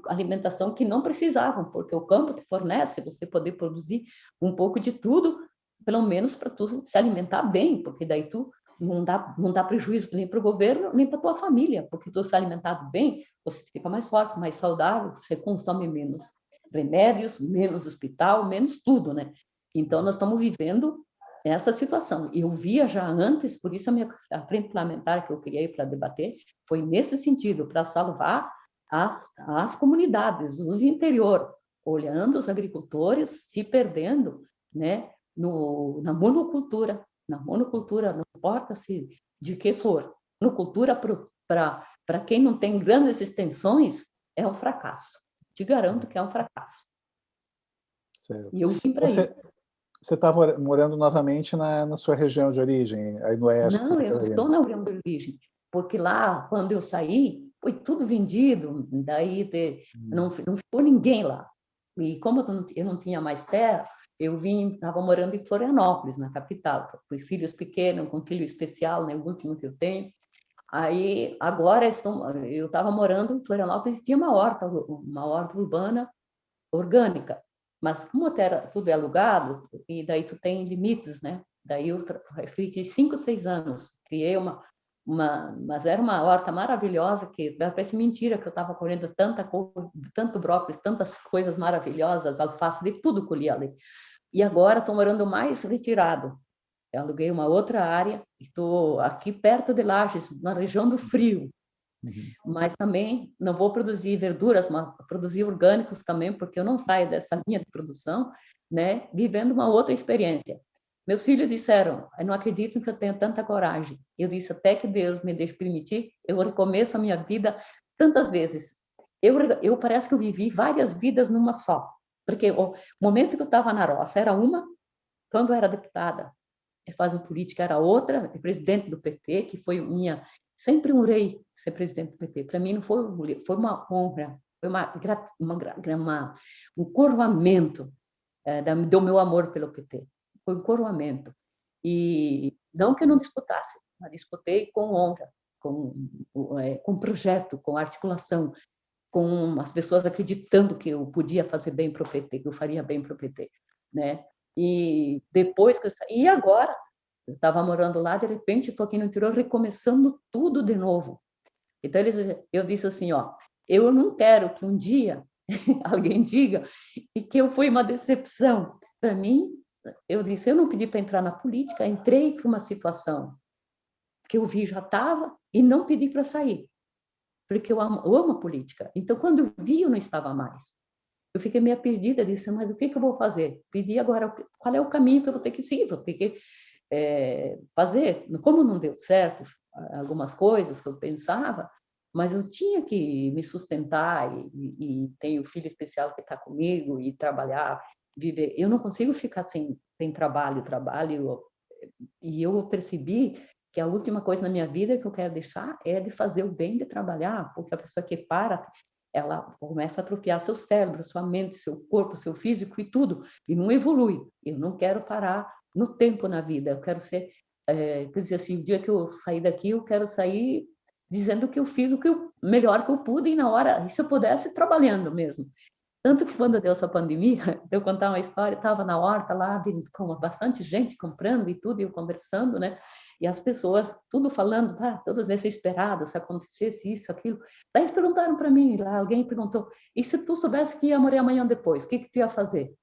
alimentação que não precisavam, porque o campo te fornece você poder produzir um pouco de tudo, pelo menos para tu se alimentar bem, porque daí tu não dá, não dá prejuízo nem para o governo, nem para tua família, porque tu se alimentado bem, você fica mais forte, mais saudável, você consome menos remédios, menos hospital, menos tudo, né? Então, nós estamos vivendo essa situação. Eu via já antes, por isso a minha a frente parlamentar que eu criei para debater foi nesse sentido, para salvar as, as comunidades, os interior, olhando os agricultores se perdendo né, no, na monocultura, na monocultura, não importa se de que for, monocultura para quem não tem grandes extensões é um fracasso. Te garanto que é um fracasso. Certo. E eu vim para isso. Você está morando novamente na, na, sua região de origem, aí no oeste? Não, eu estou na região de origem, porque lá, quando eu saí, foi tudo vendido, daí de, hum. não, não ficou ninguém lá. E como eu não, eu não tinha mais terra, eu vim, estava morando em Florianópolis, na capital, com filhos pequenos, com filho especial, né, o último que eu tenho. Aí, agora, estou, eu estava morando em Florianópolis tinha uma horta, uma horta urbana orgânica. Mas como era, tudo é alugado, e daí tu tem limites, né? Daí eu fiquei cinco, seis anos, criei uma, uma, mas era uma horta maravilhosa que parece mentira que eu estava colhendo tanta tanto brócolis, tantas coisas maravilhosas, alface, de tudo colhi ali. E agora estou morando mais retirado. Eu aluguei uma outra área, estou aqui perto de Lages, na região do frio. Uhum. Mas também não vou produzir verduras, mas produzir orgânicos também, porque eu não saio dessa linha de produção, né? Vivendo uma outra experiência. Meus filhos disseram, eu não acredito que eu tenha tanta coragem. Eu disse, até que Deus me deixe permitir, eu recomeço a minha vida tantas vezes. Eu, eu parece que eu vivi várias vidas numa só. Porque o momento que eu estava na roça era uma, quando eu era deputada, fazendo política era outra, presidente do PT, que foi minha, sempre um rei ser presidente do PT. Para mim não foi foi uma honra, foi uma, uma, uma um coroamento é, do meu amor pelo PT. Foi um coroamento. E não que eu não disputasse, mas disputei com honra, com, é, com projeto, com articulação, com as pessoas acreditando que eu podia fazer bem para o PT, que eu faria bem para o PT, né? E depois que eu saí, e agora, eu estava morando lá, de repente estou aqui no interior recomeçando tudo de novo. Então eles, eu disse assim, ó, eu não quero que um dia alguém diga que eu fui uma decepção. Para mim, eu disse, eu não pedi para entrar na política, entrei para uma situação que eu vi já estava e não pedi para sair, porque eu amo, eu amo a política. Então, quando eu vi, eu não estava mais. Eu fiquei meio perdida, disse, mas o que, que eu vou fazer? Pedi agora, qual é o caminho que eu vou ter que seguir? Vou ter que é, fazer. Como não deu certo algumas coisas que eu pensava, mas eu tinha que me sustentar e, e, tenho filho especial que está comigo e trabalhar, viver. Eu não consigo ficar sem, sem trabalho, trabalho. E eu percebi que a última coisa na minha vida que eu quero deixar é de fazer o bem, de trabalhar, porque a pessoa que para, ela começa a atrofiar seu cérebro, sua mente, seu corpo, seu físico e tudo, e não evolui. Eu não quero parar no tempo na vida, eu quero ser, é, quer dizer assim, o dia que eu sair daqui, eu quero sair dizendo que eu fiz o que eu, melhor que eu pude e na hora, e se eu pudesse, trabalhando mesmo. Tanto que quando deu essa pandemia, eu contar uma história, estava na horta lá, com bastante gente comprando e tudo, e eu conversando, né? E as pessoas, tudo falando, ah, todos desesperados, se acontecesse isso, aquilo. Daí eles perguntaram para mim, lá alguém perguntou, e se tu soubesse que ia morrer amanhã depois, o que, que tu ia fazer?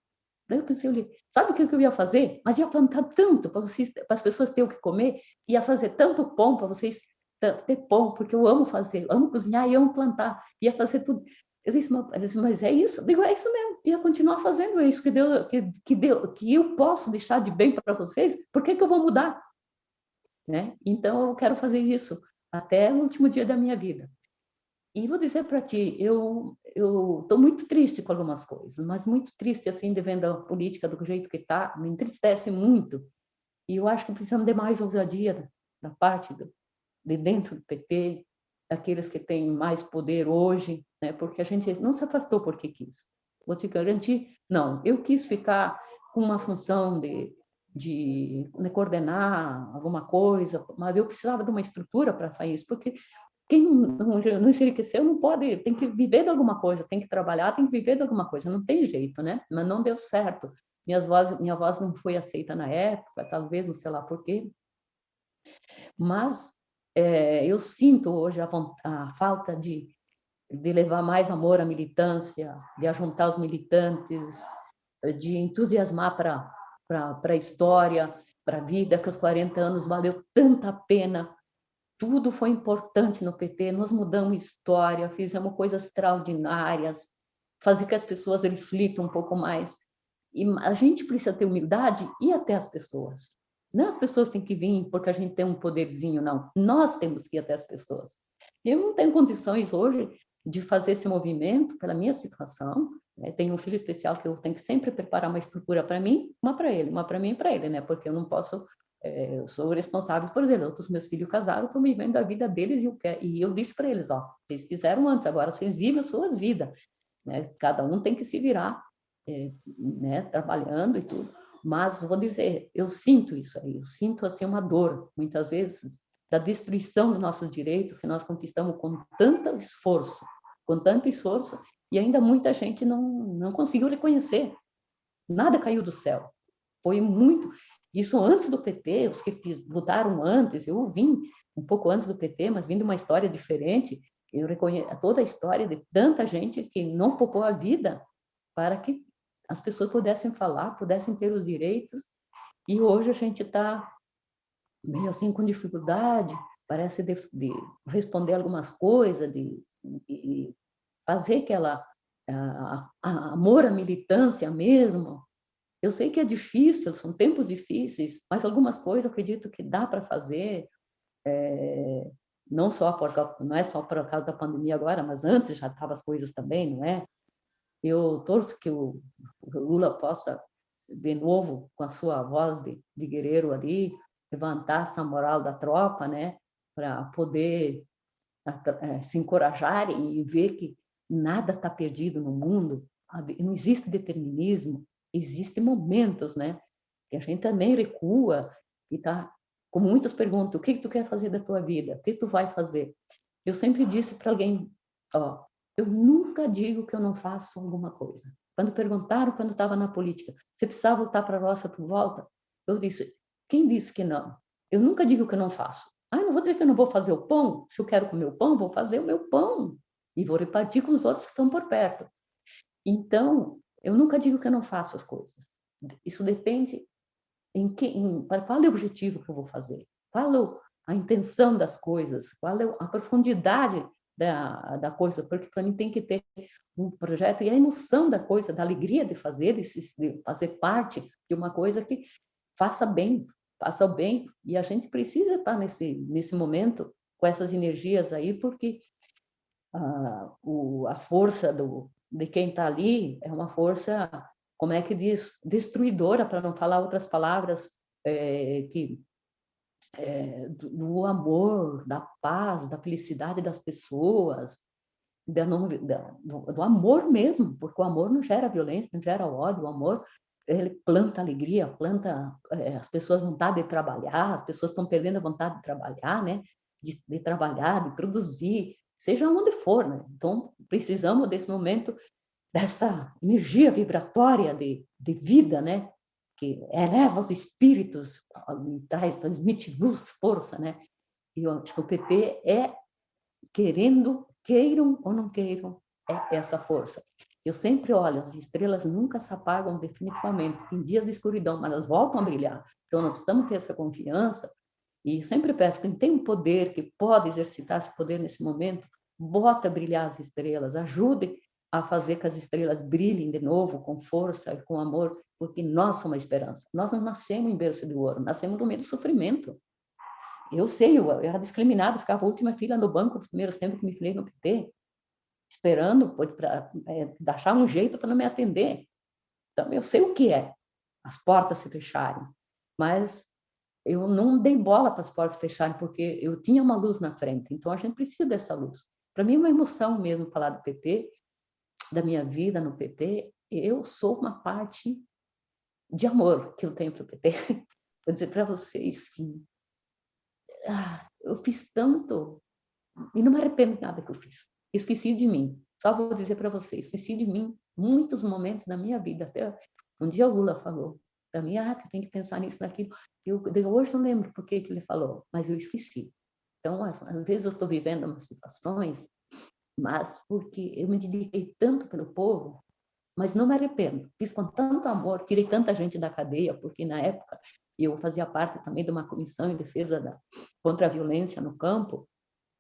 Daí eu pensei, eu sabe o que eu ia fazer? Mas ia plantar tanto para vocês, para as pessoas terem o que comer, ia fazer tanto pão para vocês ter pão, porque eu amo fazer, amo cozinhar e amo plantar, ia fazer tudo. Eu disse, mas, mas é isso? Eu digo, é isso mesmo, ia continuar fazendo isso, que, deu, que, que, deu, que eu posso deixar de bem para vocês, por que, que eu vou mudar? Né? Então, eu quero fazer isso até o último dia da minha vida. E vou dizer para ti, eu eu estou muito triste com algumas coisas, mas muito triste assim de vendo a política do jeito que está, me entristece muito. E eu acho que precisamos de mais ousadia da parte do, de dentro do PT, daqueles que têm mais poder hoje, né? Porque a gente não se afastou porque quis. Vou te garantir, não. Eu quis ficar com uma função de de, de coordenar alguma coisa, mas eu precisava de uma estrutura para fazer isso, porque quem não, não enriqueceu não pode, tem que viver de alguma coisa, tem que trabalhar, tem que viver de alguma coisa, não tem jeito, né? Mas não deu certo. Minhas voz, minha voz não foi aceita na época, talvez, não sei lá por quê. Mas é, eu sinto hoje a, a falta de, de levar mais amor à militância, de ajuntar os militantes, de entusiasmar para a história, para a vida, que os 40 anos valeu tanta pena tudo foi importante no PT, nós mudamos história, fizemos coisas extraordinárias, fazer que as pessoas reflitam um pouco mais. E a gente precisa ter humildade e até as pessoas. Não as pessoas têm que vir porque a gente tem um poderzinho, não. Nós temos que ir até as pessoas. Eu não tenho condições hoje de fazer esse movimento pela minha situação. Né? Tenho um filho especial que eu tenho que sempre preparar uma estrutura para mim, uma para ele, uma para mim e para ele, né? Porque eu não posso é, eu sou responsável por eles, os meus filhos casaram, estão vivendo a vida deles e eu, quero, e eu disse para eles, ó, vocês fizeram antes, agora vocês vivem as suas vidas, né? Cada um tem que se virar, é, né? Trabalhando e tudo. Mas vou dizer, eu sinto isso aí, eu sinto assim uma dor, muitas vezes, da destruição dos nossos direitos que nós conquistamos com tanto esforço, com tanto esforço, e ainda muita gente não, não conseguiu reconhecer. Nada caiu do céu. Foi muito. Isso antes do PT, os que fiz, lutaram antes, eu vim um pouco antes do PT, mas vim de uma história diferente, eu reconheço toda a história de tanta gente que não poupou a vida para que as pessoas pudessem falar, pudessem ter os direitos, e hoje a gente está meio assim com dificuldade, parece de, de responder algumas coisas, de, de fazer aquela a, a, amor à militância mesmo, eu sei que é difícil, são tempos difíceis, mas algumas coisas acredito que dá para fazer, é, não só por não é só por causa da pandemia agora, mas antes já estavam as coisas também, não é? Eu torço que o Lula possa, de novo, com a sua voz de, de guerreiro ali, levantar essa moral da tropa, né? Para poder é, se encorajar e ver que nada está perdido no mundo, não existe determinismo, existem momentos, né? Que a gente também recua e tá, como muitos perguntam, o que, que tu quer fazer da tua vida? O que tu vai fazer? Eu sempre disse para alguém, ó, eu nunca digo que eu não faço alguma coisa. Quando perguntaram, quando estava na política, você precisa voltar para a roça por volta? Eu disse, quem disse que não? Eu nunca digo que eu não faço. Ah, não vou dizer que eu não vou fazer o pão. Se eu quero comer o pão, vou fazer o meu pão. E vou repartir com os outros que estão por perto. Então, eu nunca digo que eu não faço as coisas. isso depende em que, em, qual é o objetivo que eu vou fazer, qual é a intenção das coisas, qual é a profundidade da, da coisa, porque para mim tem que ter um projeto e a emoção da coisa, da alegria de fazer, de, de fazer parte de uma coisa que faça bem, faça o bem, e a gente precisa estar nesse, nesse momento com essas energias aí, porque a, o, a força do, de quem está ali é uma força, como é que diz, destruidora, para não falar outras palavras, é, que é, do, do, amor, da paz, da felicidade das pessoas, da não, da, do, do, amor mesmo, porque o amor não gera violência, não gera ódio, o amor ele planta alegria, planta é, as pessoas vontade de trabalhar, as pessoas estão perdendo a vontade de trabalhar, né? De, de trabalhar, de produzir, seja onde for, né? Então, precisamos desse momento, dessa energia vibratória de, de vida, né? Que eleva os espíritos, traz, transmite luz, força, né? E eu acho que o PT é querendo, queiram ou não queiram, é essa força. Eu sempre olho, as estrelas nunca se apagam definitivamente. Tem dias de escuridão, mas elas voltam a brilhar. Então, nós precisamos ter essa confiança. E sempre peço, quem tem um poder, que pode exercitar esse poder nesse momento, bota brilhar as estrelas, ajude a fazer que as estrelas brilhem de novo, com força e com amor, porque nós somos a esperança. Nós não nascemos em berço de ouro, nascemos no meio do sofrimento. Eu sei, eu era discriminado, ficava a última fila no banco dos primeiros tempos que me filiei no PT esperando para é, achar um jeito para não me atender. Então, eu sei o que é as portas se fecharem, mas eu não dei bola para as portas fecharem, porque eu tinha uma luz na frente, então a gente precisa dessa luz. Para mim é uma emoção mesmo falar do PT, da minha vida no PT, eu sou uma parte de amor que eu tenho para o PT. Vou dizer para vocês que ah, eu fiz tanto e não me arrependo de nada que eu fiz esqueci de mim. Só vou dizer para vocês, esqueci de mim muitos momentos da minha vida. Até um dia o Lula falou para mim, ah, tem que pensar nisso, naquilo. Eu, eu hoje não lembro por que, ele falou, mas eu esqueci. Então, às, às vezes eu estou vivendo umas situações, mas porque eu me dediquei tanto pelo povo, mas não me arrependo. Fiz com tanto amor, tirei tanta gente da cadeia, porque na época eu fazia parte também de uma comissão em defesa da, contra a violência no campo,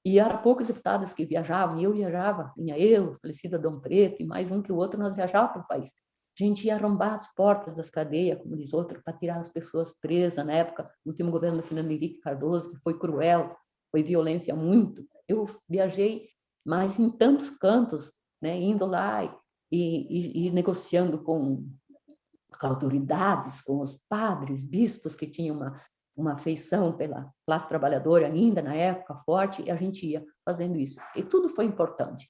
e eram poucos deputados que viajavam, e eu viajava, tinha eu, falecida Dom Preto, e mais um que o outro, nós viajávamos para o país. Gente ia arrombar as portas das cadeias, como diz outro, para tirar as pessoas presas. Na época, no último governo do Fernando Henrique Cardoso, que foi cruel, foi violência muito. Eu viajei, mas em tantos cantos, né, indo lá e, e, e negociando com, com autoridades, com os padres, bispos que tinham uma uma afeição pela classe trabalhadora ainda na época forte, e a gente ia fazendo isso. E tudo foi importante.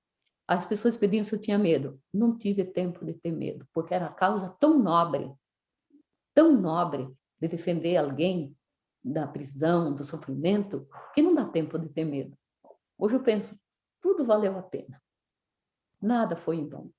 As pessoas pediam se eu tinha medo. Não tive tempo de ter medo, porque era a causa tão nobre, tão nobre de defender alguém da prisão, do sofrimento, que não dá tempo de ter medo. Hoje eu penso, tudo valeu a pena. Nada foi em vão.